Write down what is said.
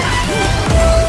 Yeah!